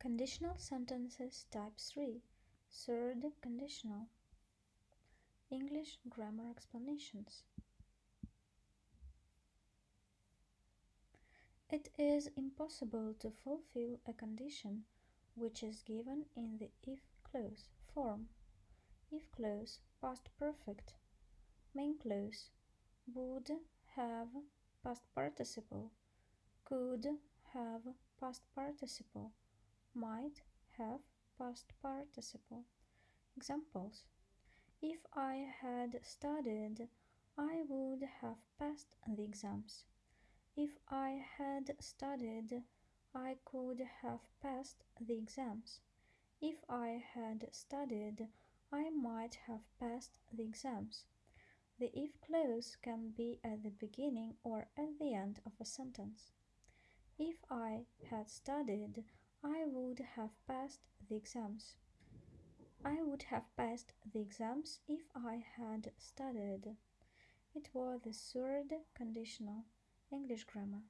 Conditional sentences type 3 Third conditional. English grammar explanations. It is impossible to fulfill a condition which is given in the if clause form. If clause past perfect. Main clause would have past participle. Could have past participle might have past participle. Examples If I had studied, I would have passed the exams. If I had studied, I could have passed the exams. If I had studied, I might have passed the exams. The if clause can be at the beginning or at the end of a sentence. If I had studied, I would have passed the exams. I would have passed the exams if I had studied. It was the third conditional English grammar.